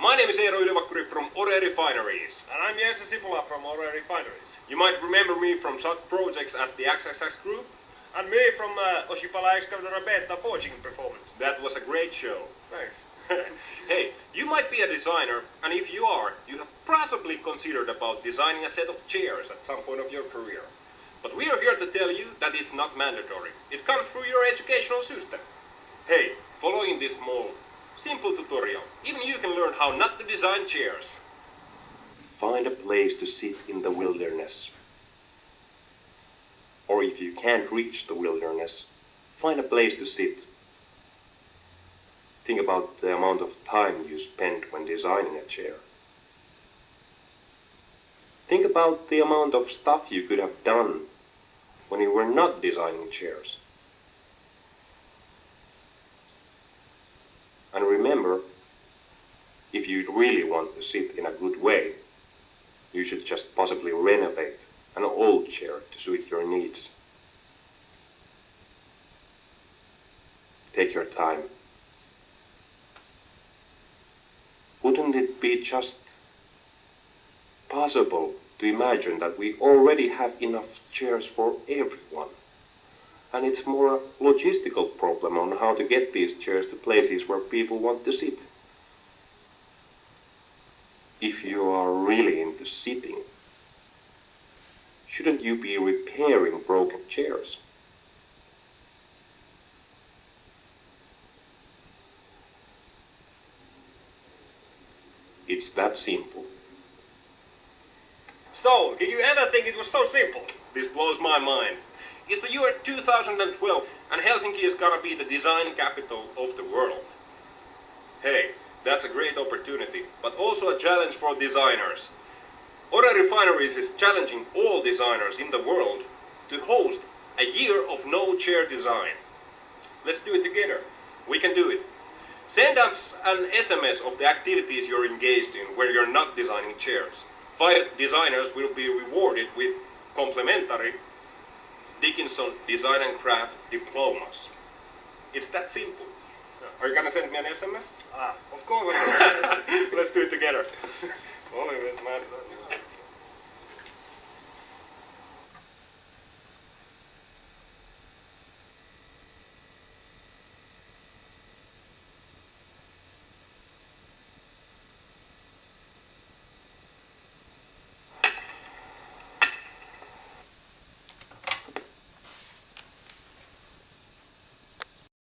My name is Eero Ylivakkuri from Ore Refineries. And I'm Jesse Sipula from Ore Refineries. You might remember me from such projects as the XXX Group. And me from uh, Oshipala Excavator Beta Forging Performance. That was a great show. Thanks. hey, you might be a designer, and if you are, you have possibly considered about designing a set of chairs at some point of your career. But we are here to tell you that it's not mandatory. It comes through your educational system. Hey, following this small, simple tutorial, even you can learn how not to design chairs. Find a place to sit in the wilderness. Or if you can't reach the wilderness, find a place to sit. Think about the amount of time you spent when designing a chair. Think about the amount of stuff you could have done when you were not designing chairs. And remember, if you really want to sit in a good way, you should just possibly renovate an old chair to suit your needs. Take your time. Wouldn't it be just possible to imagine that we already have enough chairs for everyone? And it's more a logistical problem on how to get these chairs to places where people want to sit. If you are really into sitting, shouldn't you be repairing broken chairs? It's that simple. So, did you ever think it was so simple? This blows my mind. It's the year 2012 and Helsinki is gonna be the design capital of the world. Hey, that's a great opportunity, but also a challenge for designers. Ore Refineries is challenging all designers in the world to host a year of no chair design. Let's do it together. We can do it. Send us an SMS of the activities you're engaged in where you're not designing chairs. Five designers will be rewarded with complimentary Dickinson Design and Craft diplomas. It's that simple. Are you gonna send me an SMS? Ah, of course. Let's do it together.